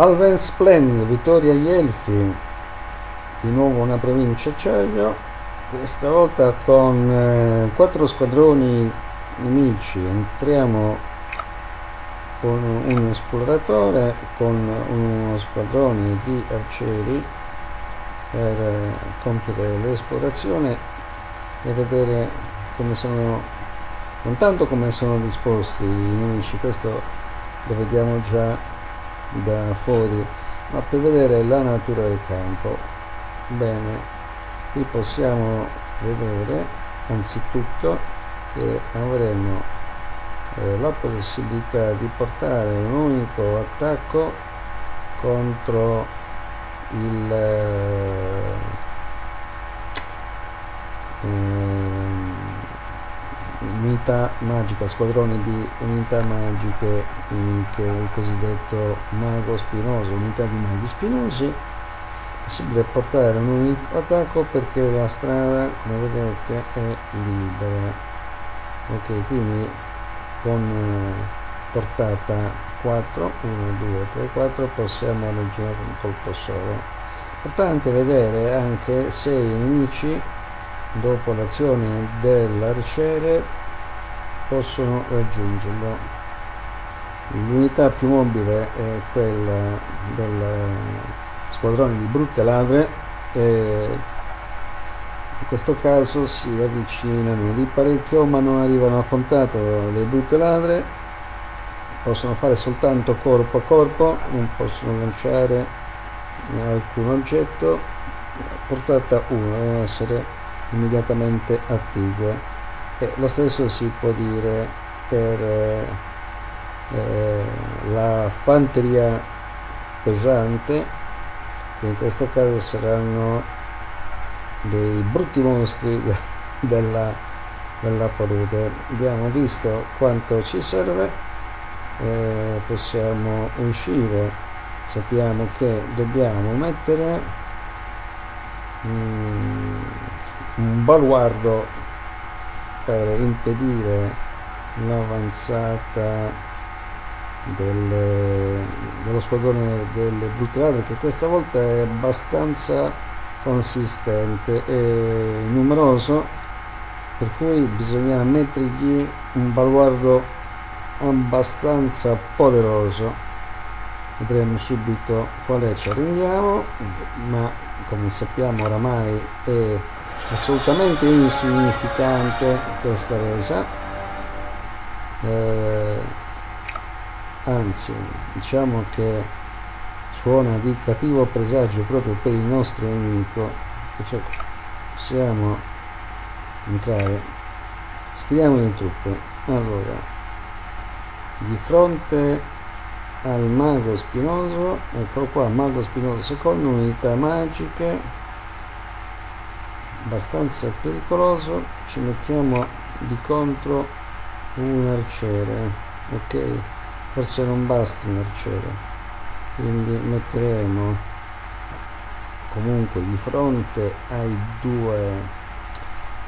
Alvensplen, vittoria agli Elfi, di nuovo una provincia acciaio, questa volta con eh, quattro squadroni nemici, entriamo con un esploratore, con uno squadrone di arcieri per eh, compiere l'esplorazione e vedere come sono, non tanto come sono disposti i nemici, questo lo vediamo già da fuori ma per vedere la natura del campo. Bene qui possiamo vedere anzitutto che avremo eh, la possibilità di portare un unico attacco contro il eh, unità magica, squadroni di unità magiche che è il cosiddetto mago spinoso, unità di maghi spinosi è possibile portare un attacco perché la strada come vedete è libera. Ok quindi con eh, portata 4 1 2 3 4 possiamo raggiungere un colpo solo. Importante vedere anche se i nemici dopo l'azione dell'arciere possono raggiungerlo. L'unità più mobile è quella del squadrone di brutte ladre e in questo caso si avvicinano di parecchio ma non arrivano a contatto le brutte ladre. Possono fare soltanto corpo a corpo non possono lanciare alcun oggetto. Portata 1 deve essere immediatamente attive e lo stesso si può dire per eh, eh, la fanteria pesante che in questo caso saranno dei brutti mostri della, della palude. Abbiamo visto quanto ci serve eh, possiamo uscire. Sappiamo che dobbiamo mettere mm, un baluardo per impedire l'avanzata dello squadrone delle brutte che questa volta è abbastanza consistente e numeroso per cui bisogna mettergli un baluardo abbastanza poderoso. Vedremo subito qual è. Ci arrendiamo ma come sappiamo oramai è assolutamente insignificante questa resa. Eh, anzi diciamo che suona di cattivo presagio proprio per il nostro nemico. Cioè possiamo entrare. Scriviamo le truppe. Allora di fronte al mago spinoso eccolo qua mago spinoso secondo unità magiche abbastanza pericoloso ci mettiamo di contro un arciere ok? Forse non basta un arciere quindi metteremo comunque di fronte ai due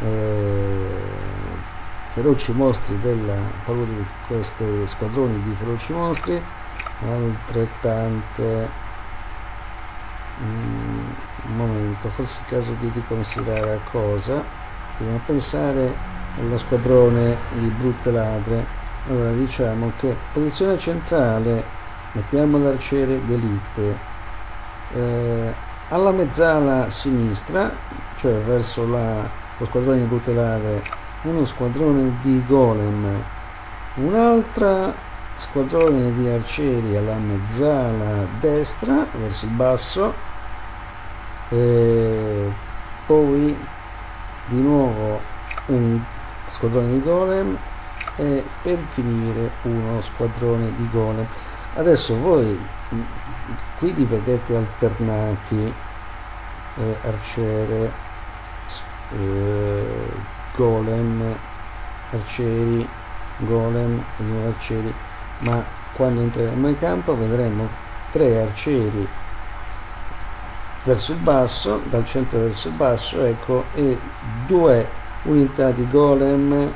eh, feroci mostri della paura di questi squadroni di feroci mostri altrettante un momento forse è il caso di riconsiderare la cosa. Dobbiamo pensare allo squadrone di brutte ladre. Allora diciamo che posizione centrale mettiamo l'arciere d'elite eh, alla mezzala sinistra cioè verso la, lo squadrone di brutte ladre uno squadrone di golem un'altra squadrone di arcieri alla mezzala destra verso il basso e poi di nuovo un squadrone di golem e per finire uno squadrone di golem. Adesso voi qui li vedete alternati eh, arciere eh, golem arcieri golem e arcieri. Ma quando entreremo in campo vedremo tre arcieri verso il basso dal centro verso il basso ecco e due unità di golem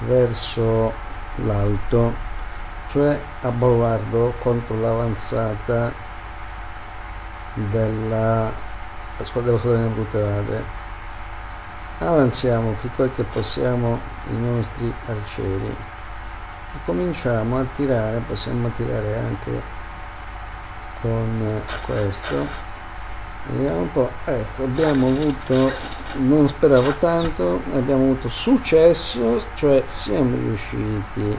verso l'alto cioè a baluardo contro l'avanzata della squadra squadra brutalare avanziamo più quel che possiamo i nostri arcieri. E cominciamo a tirare possiamo tirare anche con questo vediamo un po' ecco abbiamo avuto non speravo tanto abbiamo avuto successo cioè siamo riusciti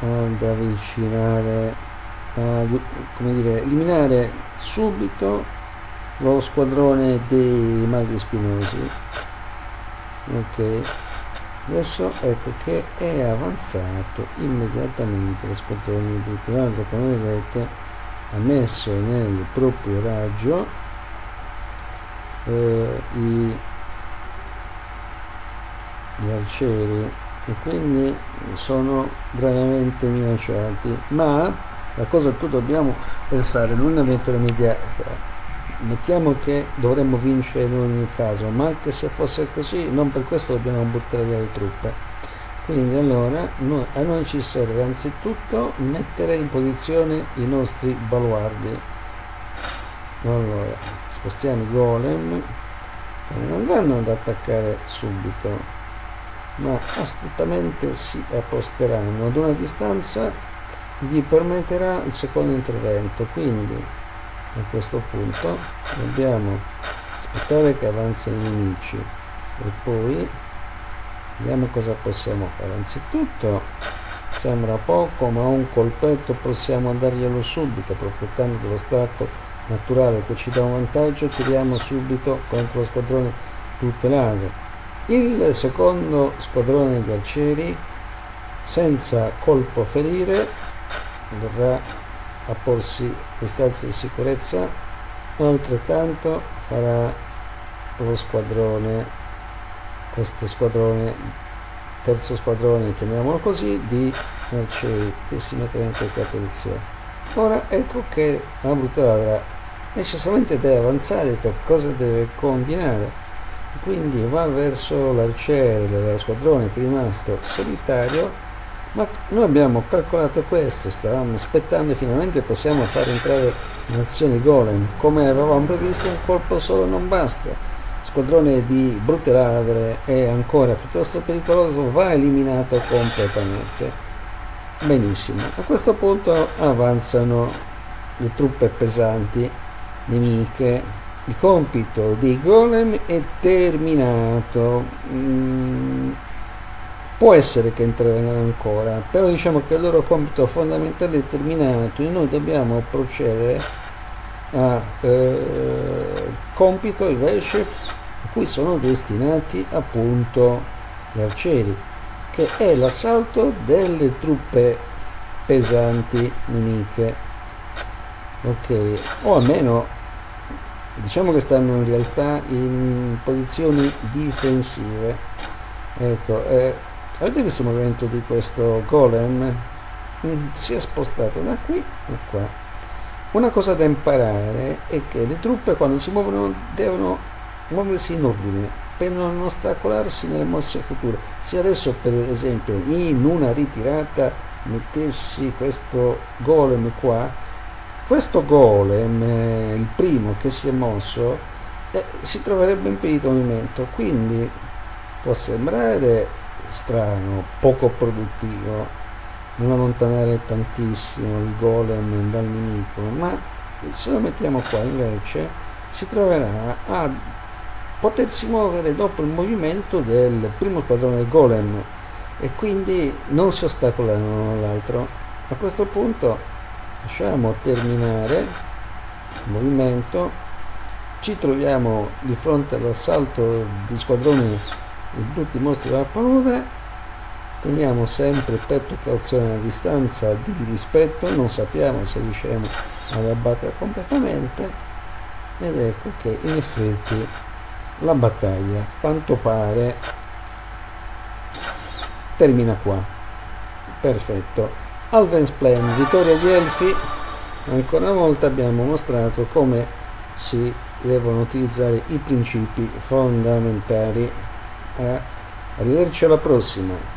ad avvicinare a come dire eliminare subito lo squadrone dei maghi spinosi. Ok. Adesso ecco che è avanzato immediatamente lo squadrone di Butirando come vedete ha messo nel proprio raggio eh, i, gli arcieri e quindi sono gravemente minacciati. Ma la cosa a cui dobbiamo pensare non è un'avventura immediata mettiamo che dovremmo vincere in ogni caso ma anche se fosse così non per questo dobbiamo buttare via le truppe. Quindi allora noi, a noi ci serve anzitutto mettere in posizione i nostri baluardi. Allora spostiamo i golem che non andranno ad attaccare subito. Ma astutamente si apposteranno ad una distanza che gli permetterà il secondo intervento. Quindi a questo punto dobbiamo aspettare che avanzino i nemici. E poi vediamo cosa possiamo fare. Anzitutto sembra poco ma un colpetto possiamo darglielo subito approfittando dello stato naturale che ci dà un vantaggio tiriamo subito contro lo squadrone tutelato il secondo squadrone di arcieri senza colpo ferire dovrà a porsi distanze di sicurezza. Altrettanto farà lo squadrone questo squadrone terzo squadrone chiamiamolo così di arcieri che si metterà in questa posizione. Ora ecco che la brutale necessariamente deve avanzare qualcosa deve combinare. Quindi va verso l'arciere dello squadrone che è rimasto solitario. Ma noi abbiamo calcolato questo stavamo aspettando e finalmente possiamo fare entrare in azione golem. Come avevamo previsto un colpo solo non basta. Squadrone di brutte ladre è ancora piuttosto pericoloso va eliminato completamente. Benissimo. A questo punto avanzano le truppe pesanti nemiche il compito dei golem è terminato. Mm, può essere che intervengano ancora però diciamo che il loro compito fondamentale è terminato e noi dobbiamo procedere a eh, compito invece a cui sono destinati appunto gli arcieri che è l'assalto delle truppe pesanti nemiche. Ok o almeno diciamo che stanno in realtà in posizioni difensive. Ecco eh, avete visto il movimento di questo golem? Mm, si è spostato da qui a qua. Una cosa da imparare è che le truppe quando si muovono devono muoversi in ordine per non ostacolarsi nelle mosse future. Se adesso per esempio in una ritirata mettessi questo golem qua questo golem eh, il primo che si è mosso eh, si troverebbe impedito il movimento quindi può sembrare strano, poco produttivo, non allontanare tantissimo il golem dal nemico, ma se lo mettiamo qua invece si troverà a potersi muovere dopo il movimento del primo squadrone del golem e quindi non si ostacolano l'altro. A questo punto lasciamo terminare. Il movimento, ci troviamo di fronte all'assalto di squadroni in tutti i mostri della palude. Teniamo sempre per precauzione a distanza di rispetto. Non sappiamo se riusciremo ad abbattere completamente. Ed ecco che in effetti la battaglia quanto pare termina qua. Perfetto Alven's Plan vittoria di Elfi ancora una volta abbiamo mostrato come si devono utilizzare i principi fondamentali. Eh, arrivederci alla prossima